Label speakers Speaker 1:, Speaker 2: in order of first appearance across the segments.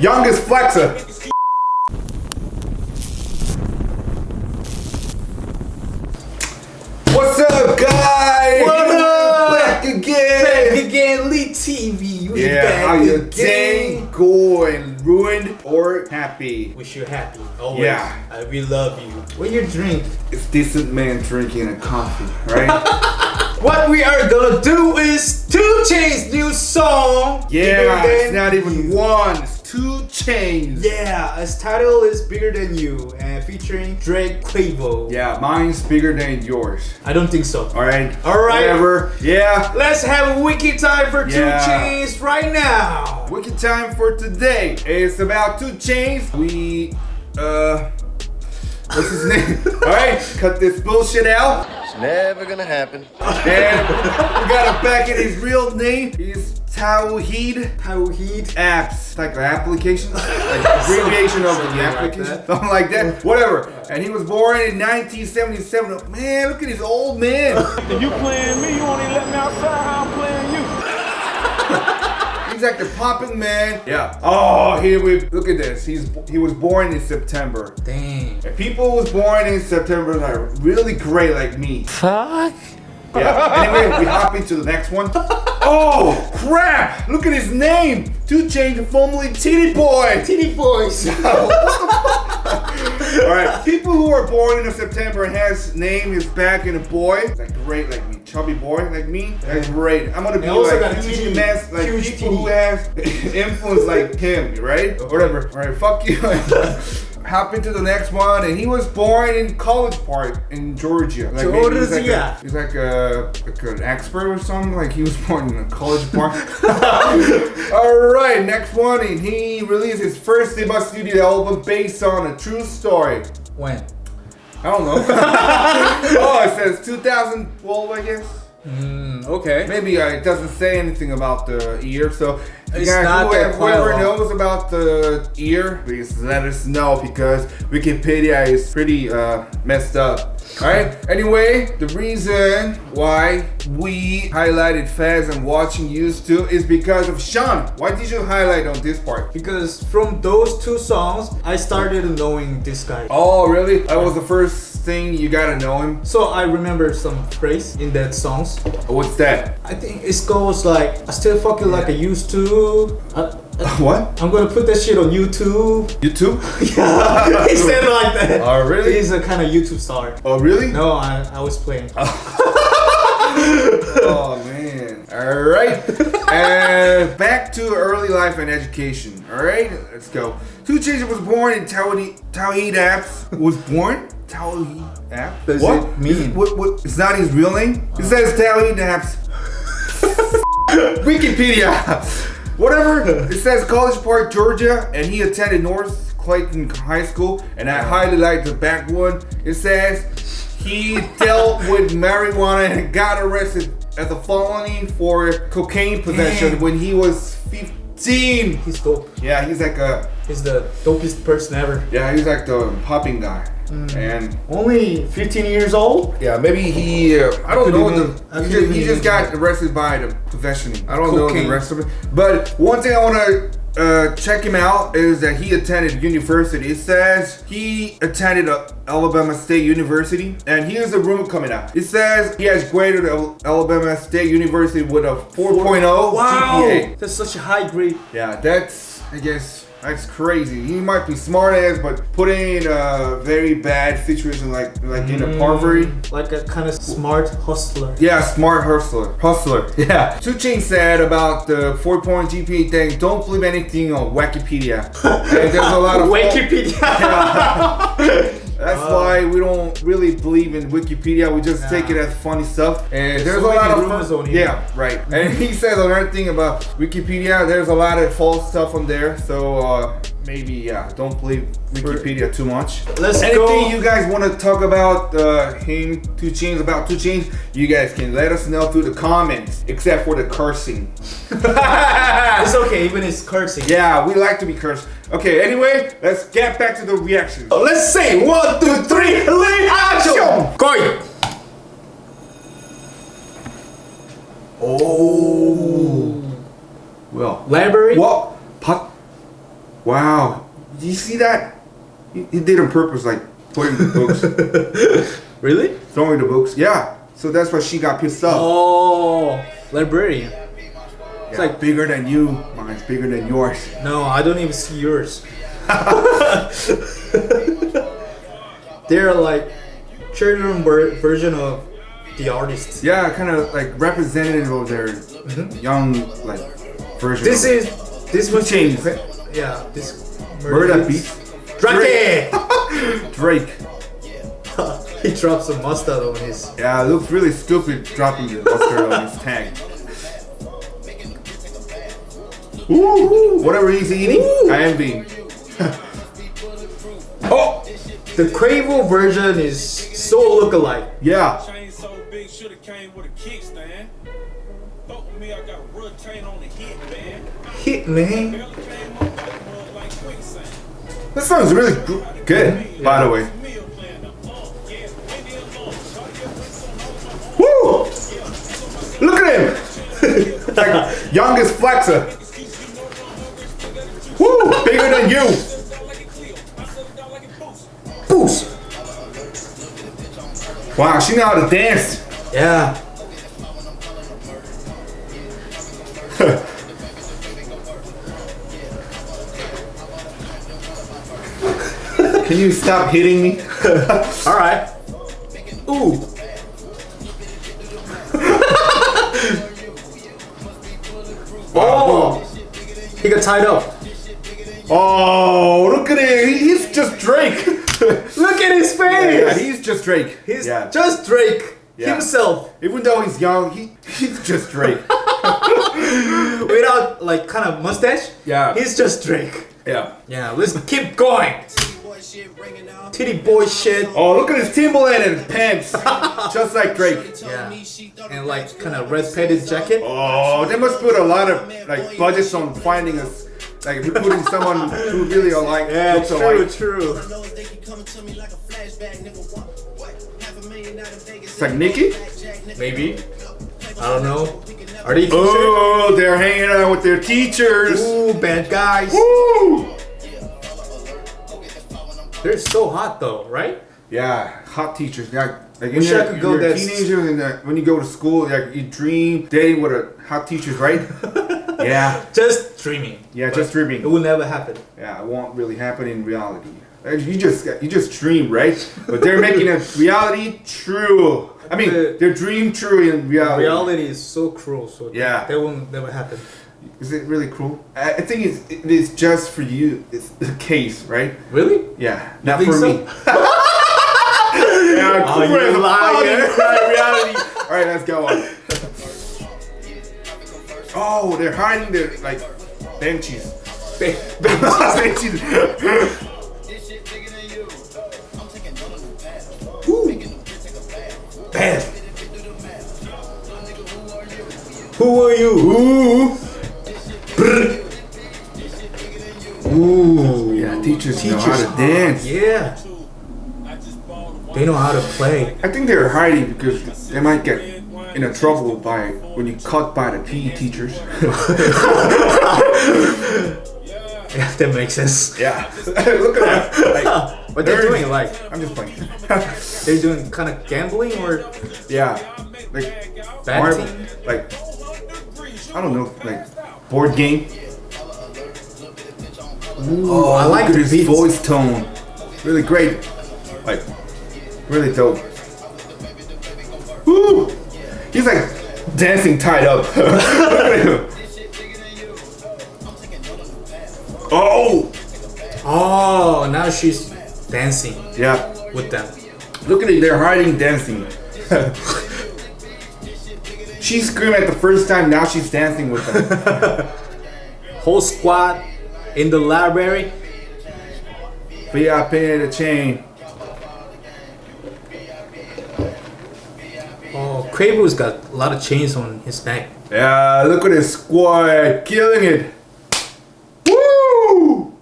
Speaker 1: Youngest flexer. What's up, guys?
Speaker 2: What up?
Speaker 1: Back again.
Speaker 2: Back again, Lee TV. We
Speaker 1: Yeah, how your day going? Ruined or happy?
Speaker 2: Wish you happy. Always.
Speaker 1: Yeah.
Speaker 2: I, we love you. What you drink?
Speaker 1: It's decent man drinking a coffee, right?
Speaker 2: What we are gonna do is Two Chainz new song.
Speaker 1: yeah, it's not even one. It's two chains.
Speaker 2: Yeah, its title is Bigger Than You and featuring Drake Quavo.
Speaker 1: Yeah, mine's bigger than yours.
Speaker 2: I don't think so.
Speaker 1: All right.
Speaker 2: All right.
Speaker 1: Whatever. Yeah.
Speaker 2: Let's have a wiki time for Two Chainz right now.
Speaker 1: Wiki time for today. It's about two Chainz. We uh what's his name? Alright, cut this bullshit out.
Speaker 3: It's never gonna happen.
Speaker 1: And we got it back in his real name. He's Tauheed
Speaker 2: Tauheed.
Speaker 1: Apps. It's like an application. Like abbreviation of the application.
Speaker 2: that.
Speaker 1: Something like that. Whatever. And he was born in 1977. Man, look at his old man.
Speaker 4: You playing me, you only let me outside how I'm playing you.
Speaker 1: He's like the popping man. Yeah. Oh, here we look at this. He's he was born in September.
Speaker 2: Dang.
Speaker 1: If people was born in September that are really great like me. Fuck. Yeah. Anyway, we hop into the next one. Oh crap! Look at his name. Two Chainz, formerly Titty Boy.
Speaker 2: Titty boys.
Speaker 1: All right. People who are born in September and has name is back in a boy. Like great like me, chubby boy like me. That's great. I'm gonna be
Speaker 2: And also got
Speaker 1: like
Speaker 2: a
Speaker 1: huge mess, like
Speaker 2: huge
Speaker 1: people who has influence like him, right? Whatever. All right. Fuck you. Hop into the next one, and he was born in College Park in Georgia. Like maybe he's like,
Speaker 2: Georgia.
Speaker 1: a, he's like a like an expert or something. Like he was born in a College Park. All right, next one, and he released his first debut studio album based on a true story.
Speaker 2: when?
Speaker 1: I don't know. oh, it says 2012, I guess.
Speaker 2: Mm, okay.
Speaker 1: Maybe uh, it doesn't say anything about the year, so
Speaker 2: It's
Speaker 1: guys,
Speaker 2: not
Speaker 1: whoever, whoever knows about the ear, please let us know because Wikipedia is pretty uh, messed up. Alright, anyway, the reason why we highlighted Faz and watching used to is because of Sean. Why did you highlight on this part?
Speaker 2: Because from those two songs, I started knowing this guy.
Speaker 1: Oh, really? That was the first thing you gotta know him.
Speaker 2: So I remember some phrase in that songs.
Speaker 1: What's that?
Speaker 2: I think it goes like, I still fuck you like I used to. I, uh, uh,
Speaker 1: What?
Speaker 2: I'm gonna put that shit on YouTube.
Speaker 1: YouTube?
Speaker 2: Yeah, he said it like that.
Speaker 1: Oh, really?
Speaker 2: He's a kind of YouTube star.
Speaker 1: Oh, really?
Speaker 2: No, I, I was playing.
Speaker 1: Oh man. Alright. and back to early life and education. Alright, let's go. Two Chainz was born in Tauheed Tauheed Apps. Was born? Tauheed App?
Speaker 2: Does
Speaker 1: what?
Speaker 2: it mean?
Speaker 1: What, what, it's not his real name? It says Tauheed Apps. Wikipedia. Whatever. It says College Park, Georgia, and he attended North Clayton High School. And I highly like the back one. It says he dealt with marijuana and got arrested as a felony for cocaine possession
Speaker 2: Dang.
Speaker 1: when he was 15.
Speaker 2: He's dope.
Speaker 1: Yeah, he's like a
Speaker 2: He's the dopest person ever.
Speaker 1: yeah, he's like the popping guy.
Speaker 2: Mm.
Speaker 1: And
Speaker 2: Only 15 years old?
Speaker 1: yeah, maybe he uh, I don't know
Speaker 2: even-
Speaker 1: the he just, he just got arrested by the possession. I don't know the
Speaker 2: Cocaine.
Speaker 1: rest of it. But one thing I want to uh, check him out is that he attended university. It says he attended uh, Alabama State University, and here's the rumor coming out. It says he has graded Alabama State University with a 4.0 GPA. Wow.
Speaker 2: That's such a high grade.
Speaker 1: Yeah, that's I guess that's crazy. He might be smart ass, but putting in a very bad situation like like in a mm. Harvard.
Speaker 2: Like a kind of smart hustler.
Speaker 1: Yeah, smart hustler. Hustler. Yeah. Two Chainz said about the four point GPA thing. Don't believe anything on Wikipedia. There's a lot of
Speaker 2: Wikipedia.
Speaker 1: That's why we don't really believe in Wikipedia. We just
Speaker 2: Nah.
Speaker 1: take it as funny stuff. And there's,
Speaker 2: so
Speaker 1: a lot of
Speaker 2: rumors on here.
Speaker 1: yeah, right. And he says another thing about Wikipedia. There's a lot of false stuff on there. So uh, maybe yeah, don't believe Wikipedia too much.
Speaker 2: Let's
Speaker 1: Anything
Speaker 2: go.
Speaker 1: you guys want to talk about uh, him, Two Chainz, about Two Chainz, you guys can let us know through the comments, except for the cursing.
Speaker 2: it's okay, even it's cursing.
Speaker 1: Yeah, we like to be cursed. Okay, anyway, let's get back to the reaction.
Speaker 2: Let's say one, two, three, lead action! Go!
Speaker 1: Oh. Well.
Speaker 2: Library?
Speaker 1: What? Wow. Did you see that? He, he did on purpose, like putting the books,
Speaker 2: Really?
Speaker 1: throwing the books. Yeah. So that's why she got pissed off.
Speaker 2: Oh, librarian.
Speaker 1: it's
Speaker 2: like-
Speaker 1: bigger than you. Mine's bigger than yours.
Speaker 2: No, I don't even see yours. They're like children version of the artist.
Speaker 1: Yeah, kind of like representative of their mm-hmm. young like version.
Speaker 2: This is this was
Speaker 1: Chains.
Speaker 2: Yeah, this
Speaker 1: Murder Beat.
Speaker 2: Drake.
Speaker 1: Drake.
Speaker 2: he dropped some mustard on his.
Speaker 1: Yeah, it looks really stupid dropping the mustard on his tag. Ooh, whatever he's eating,
Speaker 2: Ooh.
Speaker 1: I am being. oh,
Speaker 2: The Quavo version is so lookalike.
Speaker 1: yeah.
Speaker 4: Chain so
Speaker 1: This song's really gr- good, by the way.
Speaker 4: Yeah,
Speaker 1: Woo! Look at him! like youngest flexer. Woo! Bigger than you.
Speaker 4: Boost.
Speaker 1: Wow, she know how to dance.
Speaker 2: Yeah.
Speaker 1: Can you stop hitting me?
Speaker 2: All right. Ooh. oh. He got tied up.
Speaker 1: Oh, look at him. He- He's just Drake.
Speaker 2: Look at his face.
Speaker 1: yeah, he's just Drake.
Speaker 2: He's
Speaker 1: yeah.
Speaker 2: just Drake
Speaker 1: Yeah.
Speaker 2: himself
Speaker 1: Even though he's young, he, he's just Drake.
Speaker 2: without like kind of mustache.
Speaker 1: Yeah.
Speaker 2: He's just Drake.
Speaker 1: yeah.
Speaker 2: Yeah, let's keep going. Titty boy shit.
Speaker 1: Oh, look at his Timberland and his pants. just like Drake.
Speaker 2: Yeah. And like kind of red padded jacket.
Speaker 1: Oh, they must put a lot of like budgets on finding us. Like if you're putting someone who really are like
Speaker 2: Yeah,
Speaker 1: looks
Speaker 2: true,
Speaker 1: alike.
Speaker 2: true.
Speaker 1: It's like Nicki.
Speaker 2: Maybe. I don't know. Are they oh, teachers?
Speaker 1: Oh, they're hanging out with their teachers.
Speaker 2: Ooh, bad guys.
Speaker 1: Woo!
Speaker 2: They're so hot though, right?
Speaker 1: Yeah, hot teachers. Yeah, like in
Speaker 2: Wish
Speaker 1: your,
Speaker 2: I could go
Speaker 1: you're a teenager and uh, when you go to school, like you dream dating with a hot teachers, right? yeah,
Speaker 2: Just dreaming.
Speaker 1: yeah, just dreaming.
Speaker 2: It will never happen.
Speaker 1: Yeah, it won't really happen in reality. You just you just dream, right? But they're making a reality true. I mean,
Speaker 2: The-
Speaker 1: their dream true in reality.
Speaker 2: Reality is so cruel, so
Speaker 1: Yeah.
Speaker 2: that will never happen.
Speaker 1: Is it really cruel? I, I think it's, it is just for you. It's the case, right?
Speaker 2: Really?
Speaker 1: Yeah, not
Speaker 2: think
Speaker 1: for
Speaker 2: so?
Speaker 1: me. yeah,
Speaker 2: Oh,
Speaker 1: cool
Speaker 2: you
Speaker 1: as a
Speaker 2: liar.
Speaker 1: fucking crap reality. All right, let's go on. Oh, they're hiding their like benches. benches.
Speaker 2: Bad. Who are you?
Speaker 1: Ooh. Yeah, teachers, know how to dance.
Speaker 2: Yeah.
Speaker 4: I just bought a
Speaker 2: They know how to play.
Speaker 1: I think they're hiding because they might get in a trouble by when you caught by the PE teachers.
Speaker 2: Yeah, that makes sense.
Speaker 1: yeah. Look at that. Like,
Speaker 2: What they're
Speaker 1: Nerds.
Speaker 2: doing, like,
Speaker 1: I'm just playing.
Speaker 2: they're doing kind of gambling or
Speaker 1: yeah. Like
Speaker 2: betting.
Speaker 1: marble, like I don't know, like board game.
Speaker 2: Oh, I like
Speaker 1: Look at
Speaker 2: the
Speaker 1: his
Speaker 2: beats.
Speaker 1: voice tone. Really great. Like really dope. Woo! He's like dancing tied up. Look at him. Oh!
Speaker 2: Oh, now she's dancing
Speaker 1: Yeah.
Speaker 2: with them.
Speaker 1: Look at it, they're hiding dancing. she screamed at the first time, now she's dancing with them.
Speaker 2: Whole squad in the library.
Speaker 1: VIP in the chain.
Speaker 2: Oh, Quavo's got a lot of chains on his neck.
Speaker 1: Yeah, look at this squad killing it. Woo!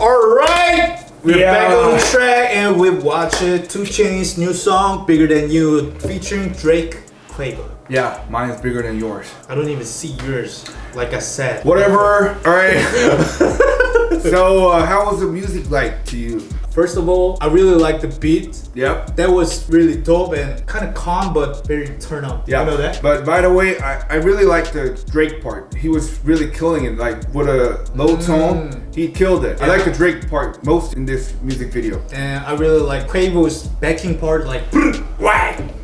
Speaker 2: Alright! We're
Speaker 1: Yeah.
Speaker 2: back on the track and we watch it. Two Chainz new song, Bigger Than You, featuring Drake Quavo.
Speaker 1: Yeah, mine is bigger than yours.
Speaker 2: I don't even see yours, like I said.
Speaker 1: Whatever. All right. so, uh, how was the music like to you?
Speaker 2: First of all, I really like the beat.
Speaker 1: Yep.
Speaker 2: That was really dope and kind of calm, but very turn up.
Speaker 1: Yeah.
Speaker 2: You know that?
Speaker 1: But by the way, I, I really like the Drake part. He was really killing it. Like with a low tone, he killed it. I
Speaker 2: Mm.
Speaker 1: Like the Drake part most in this music video.
Speaker 2: and I really like Quavo's backing part, like.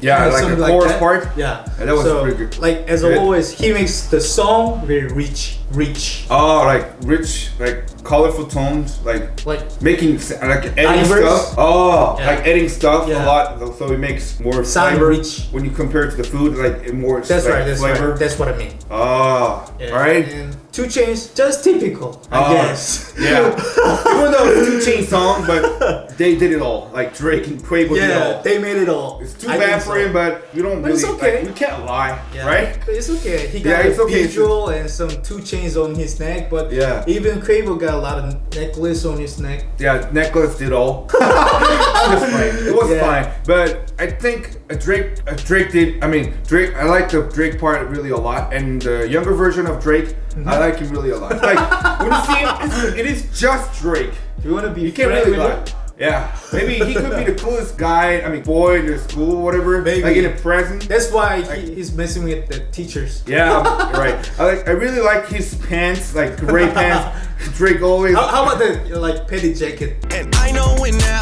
Speaker 1: Yeah, like the chorus
Speaker 2: that.
Speaker 1: part.
Speaker 2: Yeah,
Speaker 1: Yeah, that was
Speaker 2: so,
Speaker 1: pretty good.
Speaker 2: Like as
Speaker 1: Good.
Speaker 2: always, he makes the song very rich, rich.
Speaker 1: Oh, like rich, like colorful tones, like
Speaker 2: Like
Speaker 1: making like editing
Speaker 2: Ivers?
Speaker 1: stuff. Oh,
Speaker 2: Yeah.
Speaker 1: like editing stuff
Speaker 2: Yeah.
Speaker 1: a lot, so it makes more
Speaker 2: Sound
Speaker 1: flavor
Speaker 2: rich.
Speaker 1: when you compare it to the food. Like it more.
Speaker 2: that's
Speaker 1: like,
Speaker 2: right, that's
Speaker 1: flavor.
Speaker 2: right. That's what I mean.
Speaker 1: Oh,
Speaker 2: Yeah.
Speaker 1: right.
Speaker 2: And two Chainz, just typical, I
Speaker 1: Oh,
Speaker 2: guess.
Speaker 1: Yeah. Even though it's a two chain song, but they did it all. Like Drake and Quavo did it
Speaker 2: yeah,
Speaker 1: all.
Speaker 2: they made it all.
Speaker 1: It's too
Speaker 2: I
Speaker 1: bad for
Speaker 2: so.
Speaker 1: him, but you don't
Speaker 2: But
Speaker 1: really.
Speaker 2: it's okay.
Speaker 1: Like, we can't lie,
Speaker 2: Yeah.
Speaker 1: right?
Speaker 2: But it's okay. He got
Speaker 1: Yeah,
Speaker 2: a
Speaker 1: it's okay.
Speaker 2: visual and some two chains on his neck, but
Speaker 1: Yeah.
Speaker 2: even Quavo got a lot of necklace on his neck.
Speaker 1: Yeah, necklace did all. it was fine. It was
Speaker 2: Yeah.
Speaker 1: fine, but I think Drake, Drake did. I mean, Drake. I like the Drake part really a lot, and the younger version of Drake,
Speaker 2: Mm-hmm.
Speaker 1: I like him really a lot. Like when you see him, it's, just Drake.
Speaker 2: Do you want to be
Speaker 1: You can't really
Speaker 2: him?
Speaker 1: Yeah, maybe he could be the coolest guy. I mean, boy in the school, whatever.
Speaker 2: Maybe.
Speaker 1: Like in the present.
Speaker 2: That's why he, he's messing with the teachers.
Speaker 1: Yeah, right. I like. I really like his pants, like gray pants. Drake always.
Speaker 2: How, how about the like petty jacket?
Speaker 3: And I know when that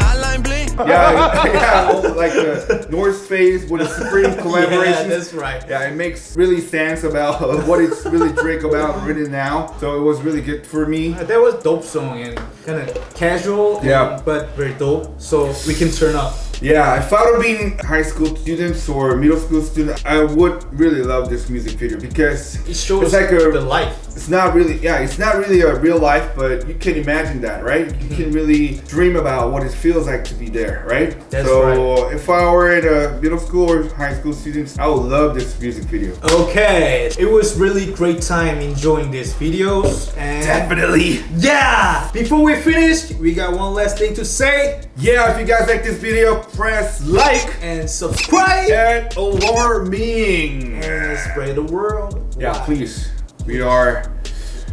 Speaker 3: hotline bling.
Speaker 1: Yeah, yeah, like the North Face with a Supreme collaboration.
Speaker 2: Yeah, that's right.
Speaker 1: Yeah, it makes really sense about what it's really Drake about written now. So it was really good for me.
Speaker 2: Uh, That was dope song and kind of casual, and-
Speaker 1: Yeah.
Speaker 2: but very dope. So we can turn up.
Speaker 1: Yeah, if I were being high school students or middle school students, I would really love this music video because
Speaker 2: It shows
Speaker 1: it's like a
Speaker 2: the life.
Speaker 1: it's not really yeah it's not really a real life but you can imagine that right you
Speaker 2: Mm-hmm.
Speaker 1: can really dream about what it feels like to be there right
Speaker 2: That's
Speaker 1: so
Speaker 2: right.
Speaker 1: if i were at a middle school or high school students i would love this music video
Speaker 2: Okay, it was really great time enjoying these videos and
Speaker 1: definitely
Speaker 2: yeah. Before we finish, we got one last thing to say
Speaker 1: yeah if you guys like this video press like
Speaker 2: and subscribe
Speaker 1: and alarming
Speaker 2: and spread the world.
Speaker 1: yeah
Speaker 2: Wow.
Speaker 1: please we are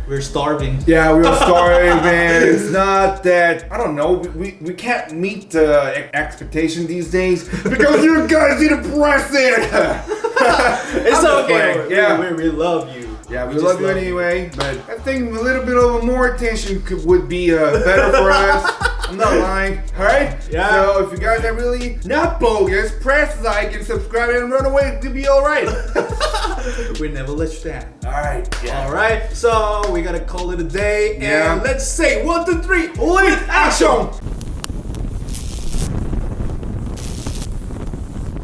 Speaker 2: We're starving.
Speaker 1: Yeah, we are starving, man. It's not that I don't know. We, we, we can't meet the expectation these days because you guys need to press it.
Speaker 2: It's okay.
Speaker 1: playing.
Speaker 2: We,
Speaker 1: Yeah.
Speaker 2: we, we love you.
Speaker 1: Yeah, we,
Speaker 2: just
Speaker 1: love you anyway, but I think a little bit of more attention could, would be uh, better for us. I'm not lying. All right.
Speaker 2: Yeah.
Speaker 1: So if you guys are really not bogus, press like and subscribe and run away. It'll be all right.
Speaker 2: We never let you down.
Speaker 1: all right. Yeah.
Speaker 2: All right, so we gotta call it a day, and let's say one, two, three,
Speaker 1: Lead action.